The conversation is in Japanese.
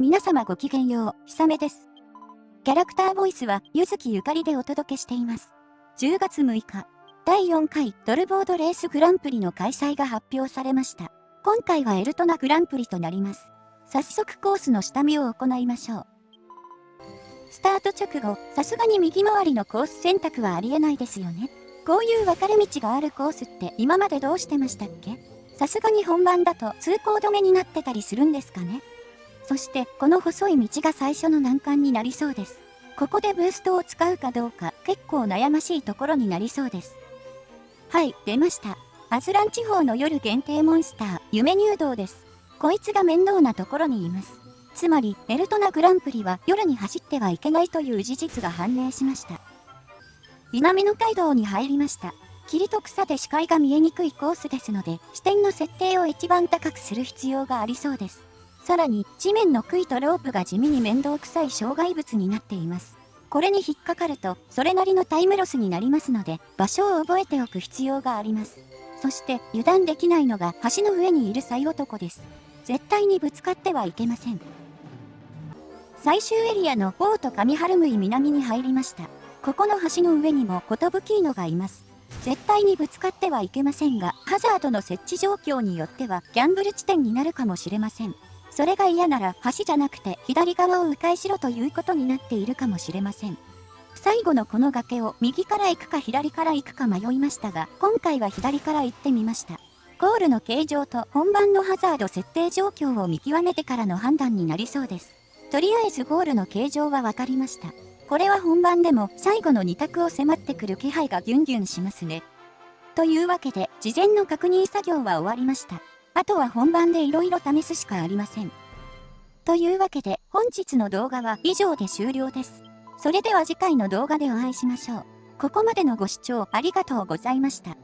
皆様ごきげんよう、ひさめです。キャラクターボイスは、ゆずきゆかりでお届けしています。10月6日、第4回ドルボードレースグランプリの開催が発表されました。今回はエルトナグランプリとなります。早速コースの下見を行いましょう。スタート直後、さすがに右回りのコース選択はありえないですよね。こういう分かれ道があるコースって今までどうしてましたっけ？さすがに本番だと通行止めになってたりするんですかね？そしてこの細い道が最初の難関になりそうです。ここでブーストを使うかどうか結構悩ましいところになりそうです。はい、出ました。アズラン地方の夜限定モンスター、夢入道です。こいつが面倒なところにいます。つまり、エルトナグランプリは夜に走ってはいけないという事実が判明しました。南の街道に入りました。霧と草で視界が見えにくいコースですので、視点の設定を一番高くする必要がありそうです。さらに、地面の杭とロープが地味に面倒くさい障害物になっています。これに引っかかると、それなりのタイムロスになりますので、場所を覚えておく必要があります。そして、油断できないのが橋の上にいる最男です。絶対にぶつかってはいけません。最終エリアのボート上春向南に入りました。ここの橋の上にも寿キーノがいます。絶対にぶつかってはいけませんが、ハザードの設置状況によってはギャンブル地点になるかもしれません。それが嫌なら橋じゃなくて左側を迂回しろということになっているかもしれません。最後のこの崖を右から行くか左から行くか迷いましたが、今回は左から行ってみました。ゴールの形状と本番のハザード設定状況を見極めてからの判断になりそうです。とりあえずゴールの形状は分かりました。これは本番でも最後の2択を迫ってくる気配がギュンギュンしますね。というわけで、事前の確認作業は終わりました。あとは本番で色々試すしかありません。というわけで本日の動画は以上で終了です。それでは次回の動画でお会いしましょう。ここまでのご視聴ありがとうございました。